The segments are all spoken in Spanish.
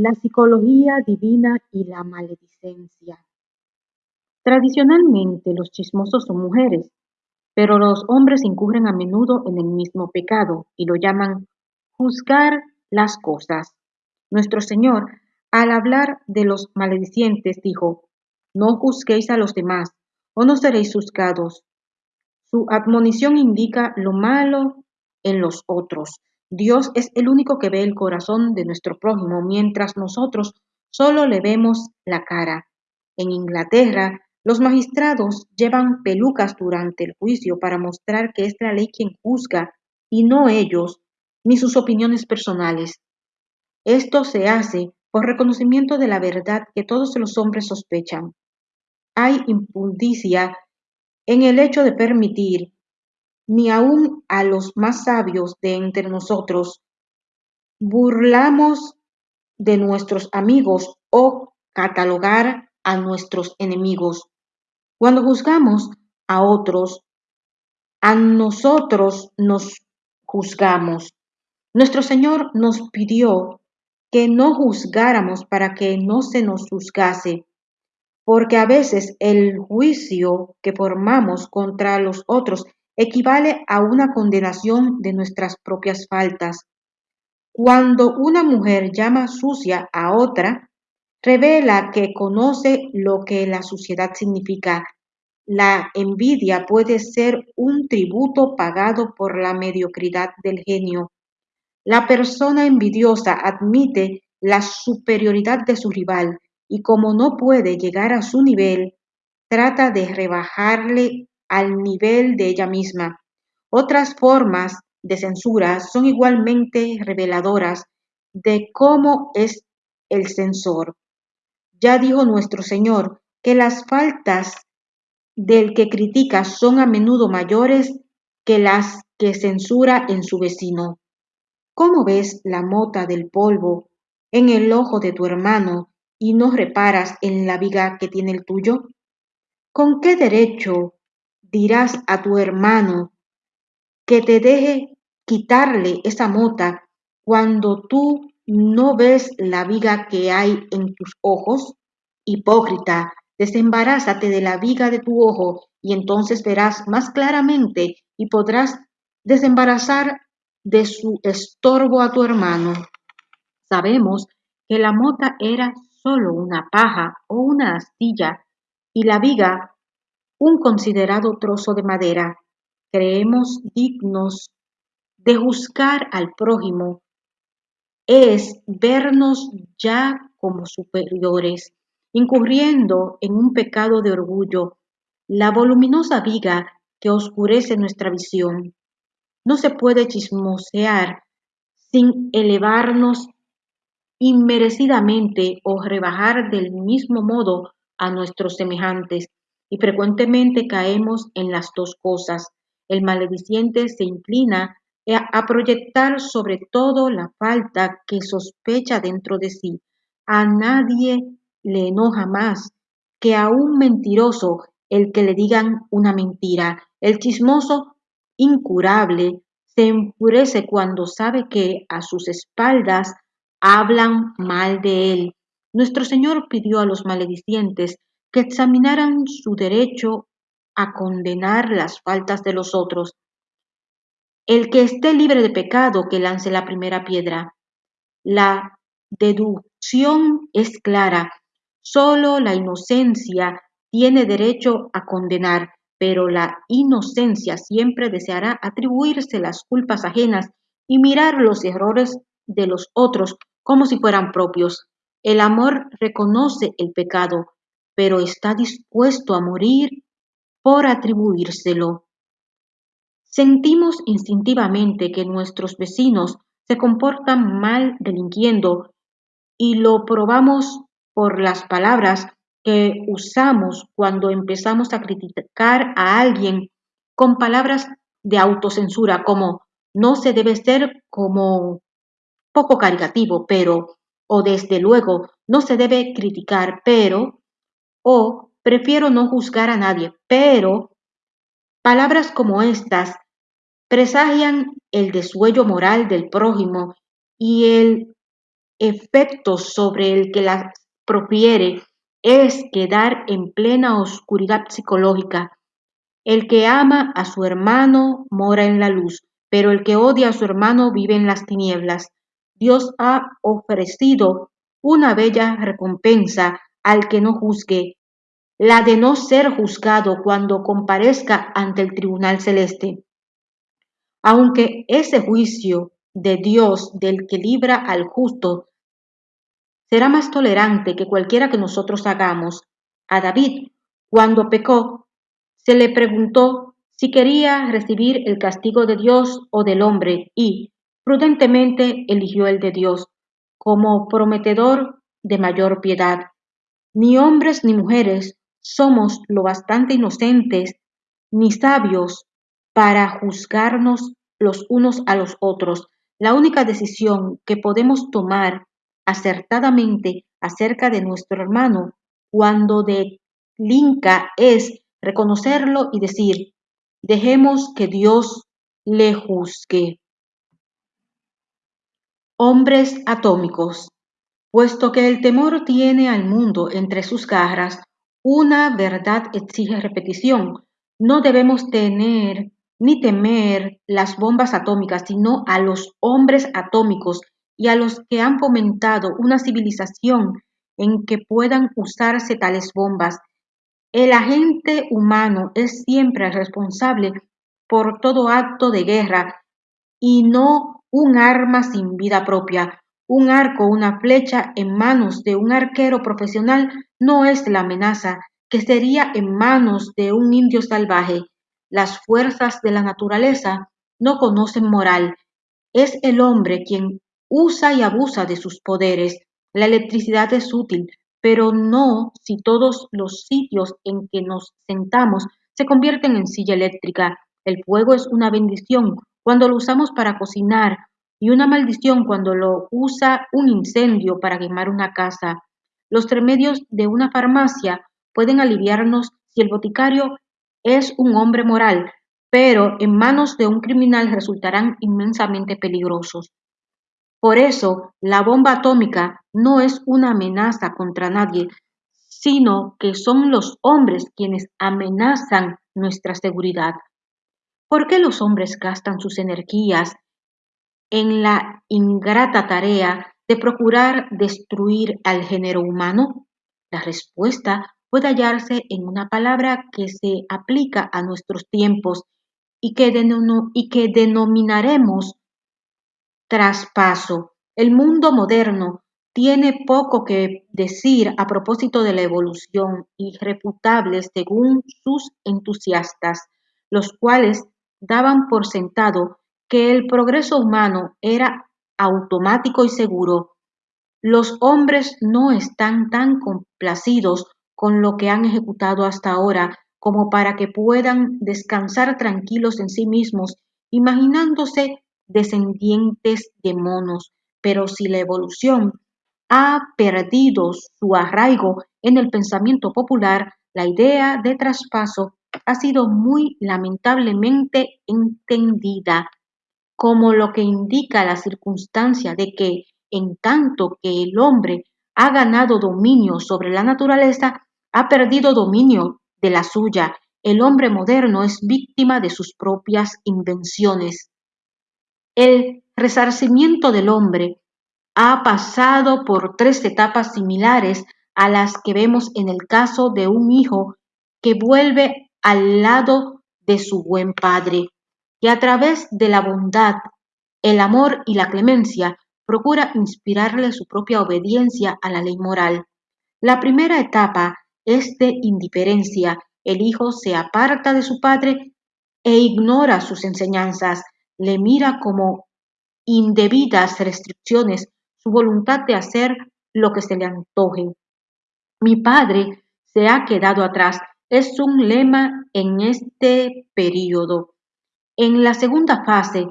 la psicología divina y la maledicencia. Tradicionalmente los chismosos son mujeres, pero los hombres incurren a menudo en el mismo pecado y lo llaman juzgar las cosas. Nuestro Señor, al hablar de los maledicientes, dijo, no juzguéis a los demás, o no seréis juzgados. Su admonición indica lo malo en los otros. Dios es el único que ve el corazón de nuestro prójimo, mientras nosotros solo le vemos la cara. En Inglaterra, los magistrados llevan pelucas durante el juicio para mostrar que es la ley quien juzga y no ellos, ni sus opiniones personales. Esto se hace por reconocimiento de la verdad que todos los hombres sospechan. Hay impundicia en el hecho de permitir ni aun a los más sabios de entre nosotros burlamos de nuestros amigos o catalogar a nuestros enemigos. Cuando juzgamos a otros, a nosotros nos juzgamos. Nuestro Señor nos pidió que no juzgáramos para que no se nos juzgase, porque a veces el juicio que formamos contra los otros equivale a una condenación de nuestras propias faltas. Cuando una mujer llama sucia a otra, revela que conoce lo que la suciedad significa. La envidia puede ser un tributo pagado por la mediocridad del genio. La persona envidiosa admite la superioridad de su rival y como no puede llegar a su nivel, trata de rebajarle al nivel de ella misma. Otras formas de censura son igualmente reveladoras de cómo es el censor. Ya dijo nuestro Señor que las faltas del que critica son a menudo mayores que las que censura en su vecino. ¿Cómo ves la mota del polvo en el ojo de tu hermano y no reparas en la viga que tiene el tuyo? ¿Con qué derecho dirás a tu hermano que te deje quitarle esa mota cuando tú no ves la viga que hay en tus ojos? Hipócrita, desembarázate de la viga de tu ojo y entonces verás más claramente y podrás desembarazar de su estorbo a tu hermano. Sabemos que la mota era solo una paja o una astilla y la viga un considerado trozo de madera, creemos dignos de juzgar al prójimo. Es vernos ya como superiores, incurriendo en un pecado de orgullo, la voluminosa viga que oscurece nuestra visión. No se puede chismosear sin elevarnos inmerecidamente o rebajar del mismo modo a nuestros semejantes, y frecuentemente caemos en las dos cosas. El malediciente se inclina a proyectar sobre todo la falta que sospecha dentro de sí. A nadie le enoja más que a un mentiroso el que le digan una mentira. El chismoso incurable se enfurece cuando sabe que a sus espaldas hablan mal de él. Nuestro Señor pidió a los maledicientes que examinaran su derecho a condenar las faltas de los otros. El que esté libre de pecado, que lance la primera piedra. La deducción es clara. Solo la inocencia tiene derecho a condenar, pero la inocencia siempre deseará atribuirse las culpas ajenas y mirar los errores de los otros como si fueran propios. El amor reconoce el pecado, pero está dispuesto a morir por atribuírselo. Sentimos instintivamente que nuestros vecinos se comportan mal delinquiendo y lo probamos por las palabras que usamos cuando empezamos a criticar a alguien con palabras de autocensura como no se debe ser como poco caricativo, pero o desde luego no se debe criticar, pero o prefiero no juzgar a nadie, pero palabras como estas presagian el desuello moral del prójimo y el efecto sobre el que las profiere es quedar en plena oscuridad psicológica. El que ama a su hermano mora en la luz, pero el que odia a su hermano vive en las tinieblas. Dios ha ofrecido una bella recompensa al que no juzgue, la de no ser juzgado cuando comparezca ante el tribunal celeste. Aunque ese juicio de Dios del que libra al justo será más tolerante que cualquiera que nosotros hagamos. A David, cuando pecó, se le preguntó si quería recibir el castigo de Dios o del hombre y, prudentemente, eligió el de Dios, como prometedor de mayor piedad. Ni hombres ni mujeres somos lo bastante inocentes ni sabios para juzgarnos los unos a los otros. La única decisión que podemos tomar acertadamente acerca de nuestro hermano cuando delinca es reconocerlo y decir, dejemos que Dios le juzgue. Hombres atómicos. Puesto que el temor tiene al mundo entre sus garras, una verdad exige repetición. No debemos tener ni temer las bombas atómicas, sino a los hombres atómicos y a los que han fomentado una civilización en que puedan usarse tales bombas. El agente humano es siempre responsable por todo acto de guerra y no un arma sin vida propia. Un arco o una flecha en manos de un arquero profesional no es la amenaza que sería en manos de un indio salvaje. Las fuerzas de la naturaleza no conocen moral. Es el hombre quien usa y abusa de sus poderes. La electricidad es útil, pero no si todos los sitios en que nos sentamos se convierten en silla eléctrica. El fuego es una bendición cuando lo usamos para cocinar y una maldición cuando lo usa un incendio para quemar una casa. Los remedios de una farmacia pueden aliviarnos si el boticario es un hombre moral, pero en manos de un criminal resultarán inmensamente peligrosos. Por eso, la bomba atómica no es una amenaza contra nadie, sino que son los hombres quienes amenazan nuestra seguridad. ¿Por qué los hombres gastan sus energías en la ingrata tarea de procurar destruir al género humano? La respuesta puede hallarse en una palabra que se aplica a nuestros tiempos y que, denominaremos traspaso. El mundo moderno tiene poco que decir a propósito de la evolución, irrefutable según sus entusiastas, los cuales daban por sentado que el progreso humano era automático y seguro. Los hombres no están tan complacidos con lo que han ejecutado hasta ahora como para que puedan descansar tranquilos en sí mismos, imaginándose descendientes de monos, pero si la evolución ha perdido su arraigo en el pensamiento popular, la idea de traspaso ha sido muy lamentablemente entendida como lo que indica la circunstancia de que, en tanto que el hombre ha ganado dominio sobre la naturaleza, ha perdido dominio de la suya. El hombre moderno es víctima de sus propias invenciones. El resarcimiento del hombre ha pasado por tres etapas similares a las que vemos en el caso de un hijo que vuelve al lado de su buen padre, que a través de la bondad, el amor y la clemencia procura inspirarle su propia obediencia a la ley moral. La primera etapa es de indiferencia. El hijo se aparta de su padre e ignora sus enseñanzas, le mira como indebidas restricciones su voluntad de hacer lo que se le antoje. Mi padre se ha quedado atrás es un lema en este periodo. En la segunda fase,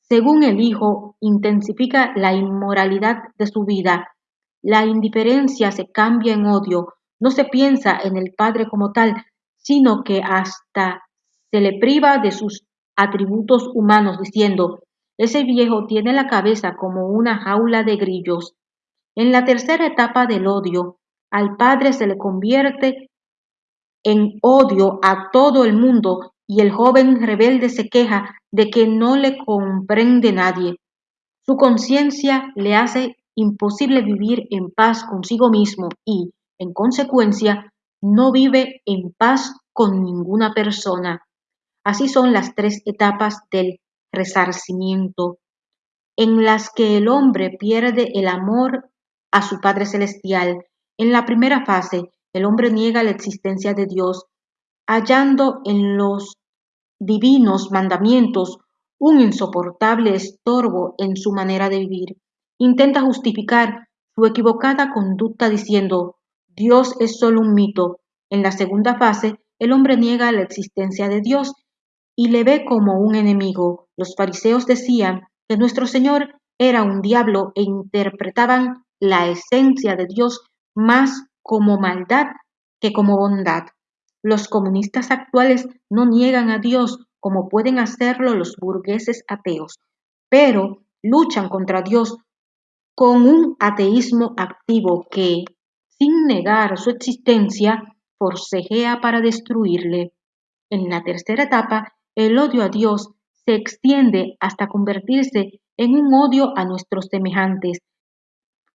según el hijo intensifica la inmoralidad de su vida, la indiferencia se cambia en odio, no se piensa en el padre como tal, sino que hasta se le priva de sus atributos humanos, diciendo, ese viejo tiene la cabeza como una jaula de grillos. En la tercera etapa del odio, al padre se le convierte en odio a todo el mundo y el joven rebelde se queja de que no le comprende nadie. Su conciencia le hace imposible vivir en paz consigo mismo y, en consecuencia, no vive en paz con ninguna persona. Así son las tres etapas del resarcimiento, en las que el hombre pierde el amor a su Padre Celestial. En la primera fase, el hombre niega la existencia de Dios, hallando en los divinos mandamientos un insoportable estorbo en su manera de vivir. Intenta justificar su equivocada conducta diciendo, Dios es solo un mito. En la segunda fase, el hombre niega la existencia de Dios y le ve como un enemigo. Los fariseos decían que nuestro Señor era un diablo e interpretaban la esencia de Dios más como maldad que como bondad. Los comunistas actuales no niegan a Dios como pueden hacerlo los burgueses ateos, pero luchan contra Dios con un ateísmo activo que, sin negar su existencia, forcejea para destruirle. En la tercera etapa, el odio a Dios se extiende hasta convertirse en un odio a nuestros semejantes.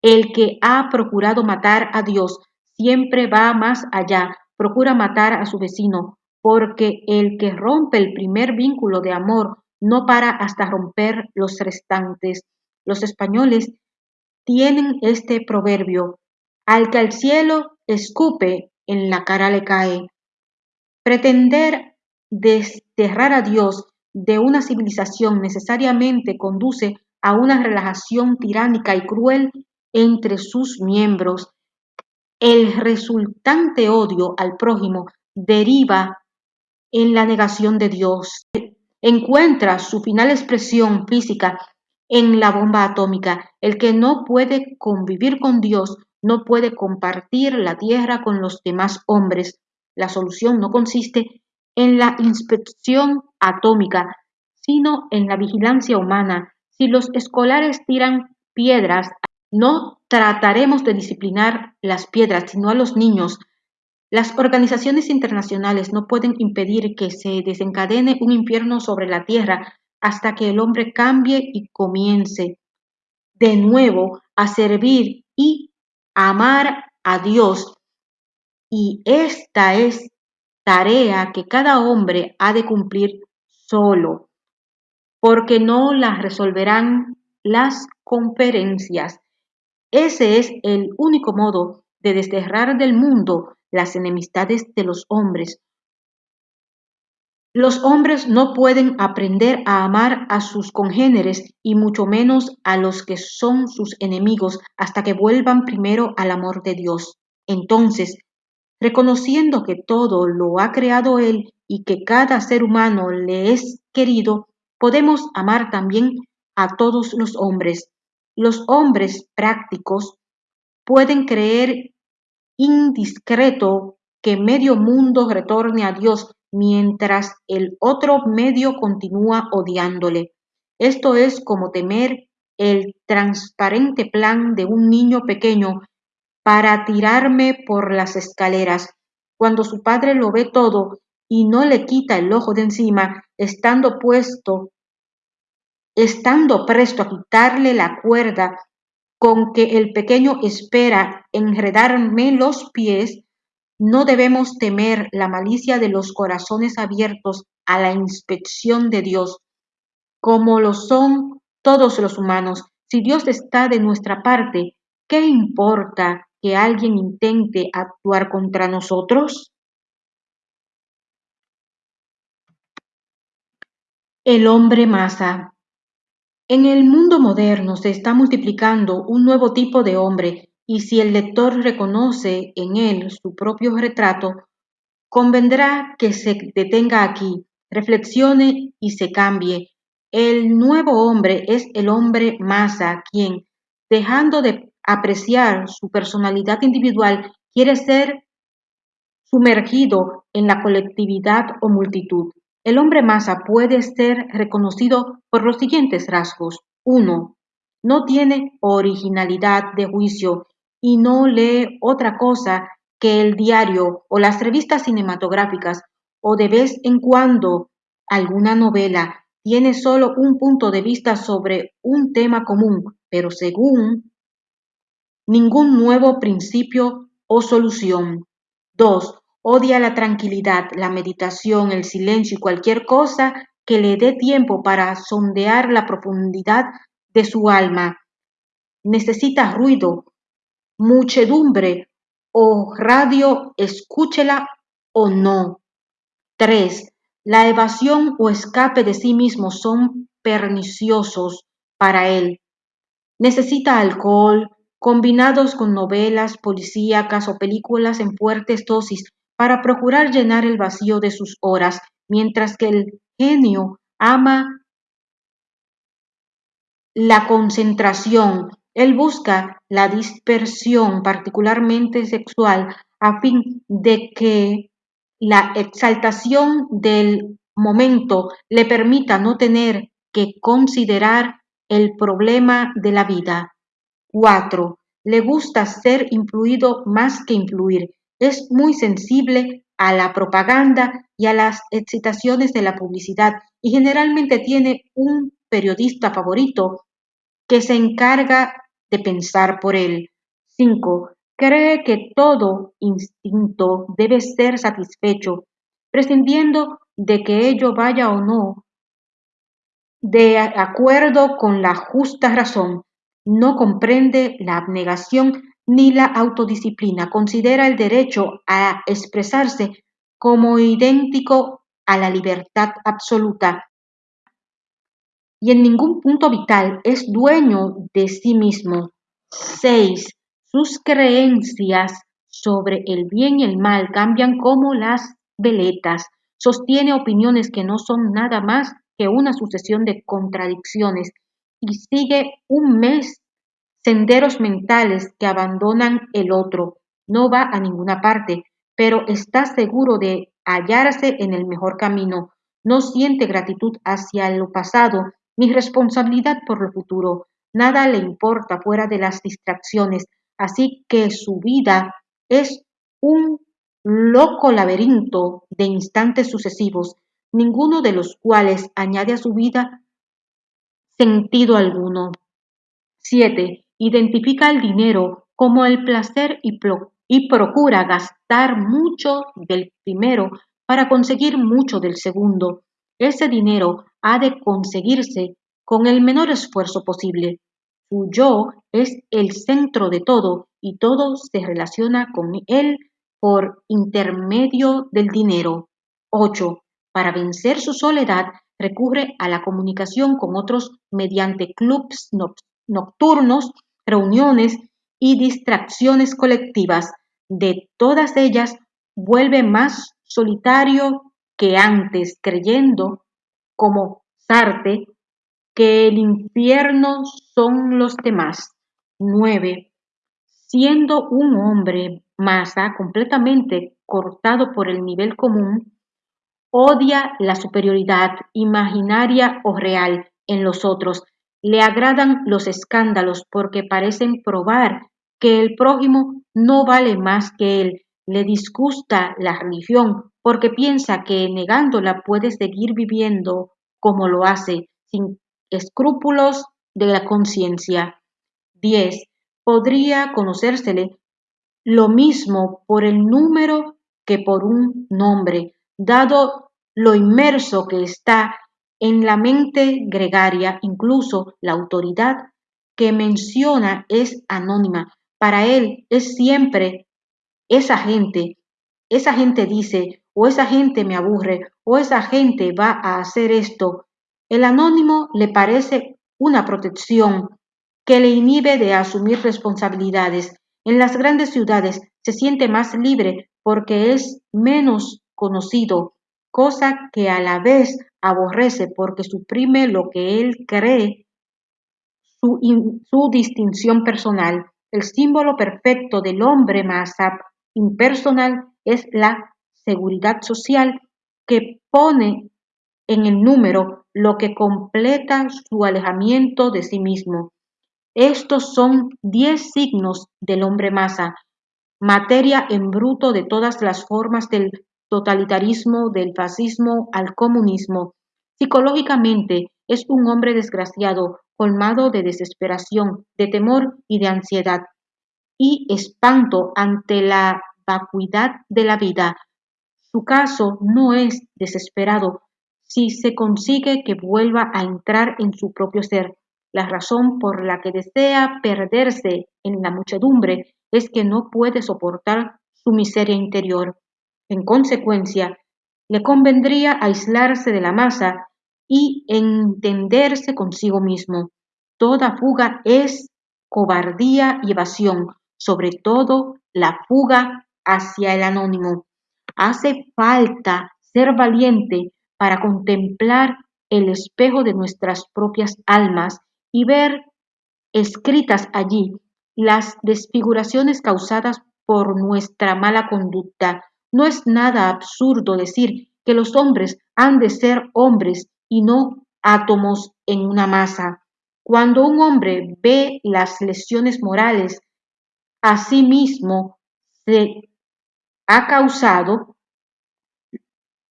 El que ha procurado matar a Dios siempre va más allá, procura matar a su vecino, porque el que rompe el primer vínculo de amor no para hasta romper los restantes. Los españoles tienen este proverbio, al que al cielo escupe, en la cara le cae. Pretender desterrar a Dios de una civilización necesariamente conduce a una relajación tiránica y cruel entre sus miembros. El resultante odio al prójimo deriva en la negación de Dios. Encuentra su final expresión física en la bomba atómica. El que no puede convivir con Dios no puede compartir la tierra con los demás hombres. La solución no consiste en la inspección atómica, sino en la vigilancia humana. Si los escolares tiran piedras, no trataremos de disciplinar las piedras, sino a los niños. Las organizaciones internacionales no pueden impedir que se desencadene un infierno sobre la tierra hasta que el hombre cambie y comience de nuevo a servir y amar a Dios. Y esta es tarea que cada hombre ha de cumplir solo, porque no la resolverán las conferencias. Ese es el único modo de desterrar del mundo las enemistades de los hombres, los hombres no pueden aprender a amar a sus congéneres y mucho menos a los que son sus enemigos hasta que vuelvan primero al amor de Dios. Entonces, reconociendo que todo lo ha creado Él y que cada ser humano le es querido, podemos amar también a todos los hombres. Los hombres prácticos pueden creer indiscreto que medio mundo retorne a Dios mientras el otro medio continúa odiándole. Esto es como temer el transparente plan de un niño pequeño para tirarme por las escaleras, cuando su padre lo ve todo y no le quita el ojo de encima, estando puesto, estando presto a quitarle la cuerda con que el pequeño espera enredarme los pies, no debemos temer la malicia de los corazones abiertos a la inspección de Dios, como lo son todos los humanos. Si Dios está de nuestra parte, ¿qué importa que alguien intente actuar contra nosotros? El hombre masa. En el mundo moderno se está multiplicando un nuevo tipo de hombre y si el lector reconoce en él su propio retrato, convendrá que se detenga aquí, reflexione y se cambie. El nuevo hombre es el hombre masa, quien, dejando de apreciar su personalidad individual, quiere ser sumergido en la colectividad o multitud. El hombre masa puede ser reconocido por los siguientes rasgos. 1. no tiene originalidad de juicio y no lee otra cosa que el diario o las revistas cinematográficas o de vez en cuando alguna novela tiene solo un punto de vista sobre un tema común, pero según ningún nuevo principio o solución. 2. Odia la tranquilidad, la meditación, el silencio y cualquier cosa que le dé tiempo para sondear la profundidad de su alma. Necesita ruido, muchedumbre o radio, escúchela o no. 3. La evasión o escape de sí mismo son perniciosos para él. Necesita alcohol, combinados con novelas policíacas o películas en fuertes dosis para procurar llenar el vacío de sus horas, mientras que el genio ama la concentración. Él busca la dispersión, particularmente sexual, a fin de que la exaltación del momento le permita no tener que considerar el problema de la vida. 4. Le gusta ser influido más que influir. Es muy sensible a la propaganda y a las excitaciones de la publicidad y generalmente tiene un periodista favorito que se encarga de pensar por él. 5. Cree que todo instinto debe ser satisfecho, prescindiendo de que ello vaya o no de acuerdo con la justa razón. No comprende la abnegación ni la autodisciplina. Considera el derecho a expresarse como idéntico a la libertad absoluta y en ningún punto vital es dueño de sí mismo. 6. Sus creencias sobre el bien y el mal cambian como las veletas. Sostiene opiniones que no son nada más que una sucesión de contradicciones y sigue un mes senderos mentales que abandonan el otro. No va a ninguna parte, pero está seguro de hallarse en el mejor camino. No siente gratitud hacia lo pasado ni responsabilidad por lo futuro. Nada le importa fuera de las distracciones, así que su vida es un loco laberinto de instantes sucesivos, ninguno de los cuales añade a su vida sentido alguno. 7. Identifica el dinero como el placer y, procura gastar mucho del primero para conseguir mucho del segundo. Ese dinero ha de conseguirse con el menor esfuerzo posible. Su yo es el centro de todo y todo se relaciona con él por intermedio del dinero. 8. Para vencer su soledad, recurre a la comunicación con otros mediante clubs nocturnos, reuniones y distracciones colectivas. De todas ellas, vuelve más solitario que antes, creyendo, como Sarte, que el infierno son los demás. 9. Siendo un hombre masa completamente cortado por el nivel común, odia la superioridad imaginaria o real en los otros. Le agradan los escándalos porque parecen probar que el prójimo no vale más que él. Le disgusta la religión porque piensa que negándola puede seguir viviendo como lo hace, sin escrúpulos de la conciencia. 10. Podría conocérsele lo mismo por el número que por un nombre, dado lo inmerso que está en la mente gregaria, incluso la autoridad que menciona es anónima. Para él es siempre esa gente. Esa gente dice, o esa gente me aburre, o esa gente va a hacer esto. El anónimo le parece una protección que le inhibe de asumir responsabilidades. En las grandes ciudades se siente más libre porque es menos conocido, cosa que a la vez aborrece porque suprime lo que él cree su, su distinción personal. El símbolo perfecto del hombre más impersonal es la seguridad social que pone en el número lo que completa su alejamiento de sí mismo. Estos son diez signos del hombre masa, materia en bruto de todas las formas del totalitarismo, del fascismo al comunismo. Psicológicamente es un hombre desgraciado, colmado de desesperación, de temor y de ansiedad, y espanto ante la vacuidad de la vida. Su caso no es desesperado si se consigue que vuelva a entrar en su propio ser. La razón por la que desea perderse en la muchedumbre es que no puede soportar su miseria interior. En consecuencia, le convendría aislarse de la masa y entenderse consigo mismo. Toda fuga es cobardía y evasión, sobre todo la fuga hacia el anónimo. Hace falta ser valiente para contemplar el espejo de nuestras propias almas y ver escritas allí las desfiguraciones causadas por nuestra mala conducta. No es nada absurdo decir que los hombres han de ser hombres y no átomos en una masa. Cuando un hombre ve las lesiones morales a sí mismo se ha causado,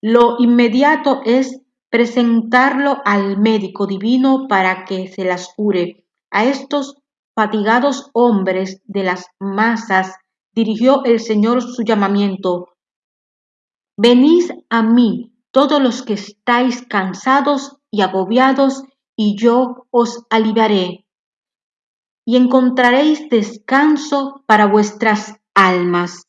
lo inmediato es presentarlo al médico divino para que se las cure. A estos fatigados hombres de las masas dirigió el Señor su llamamiento. Venid a mí todos los que estáis cansados y agobiados, y yo os aliviaré, y encontraréis descanso para vuestras almas.